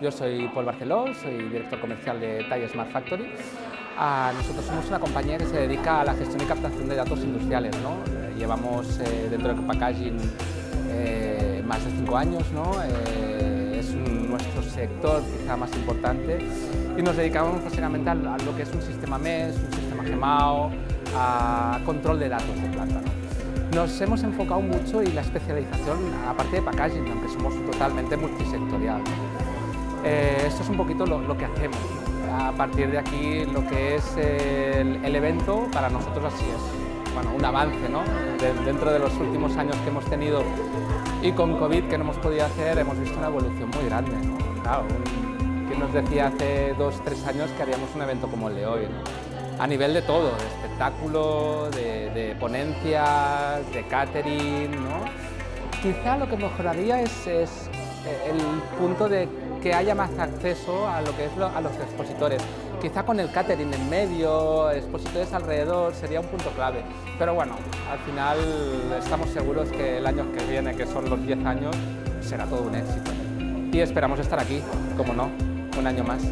Yo soy Paul Barceló, soy director comercial de Talla Smart Factory. Ah, nosotros somos una compañía que se dedica a la gestión y captación de datos industriales. Eh, llevamos eh, dentro del packaging eh, más de cinco años, ¿no? es nuestro sector quizá más importante y nos dedicamos básicamente a, lo que es un sistema MES, un sistema GEMAO, a control de datos de planta. Nos hemos enfocado mucho y la especialización, aparte de packaging, aunque somos totalmente multisectorial. Eh, esto es un poquito lo, que hacemos. A partir de aquí, lo que es el, evento, para nosotros así es bueno, un avance ¿no? dentro de los últimos años que hemos tenido y con COVID que no hemos podido hacer, hemos visto una evolución muy grande. Claro, ¿Quién nos decía hace dos, tres años que haríamos un evento como el de hoy? a nivel de todo, de espectáculo, de, ponencias, de catering. ¿no? Quizá lo que mejoraría es, el punto de que haya más acceso a lo que es a los expositores. Quizá con el catering en medio, expositores alrededor, sería un punto clave. Pero bueno, al final estamos seguros que el año que viene, que son los 10 años, será todo un éxito. Y esperamos estar aquí, como no, un año más.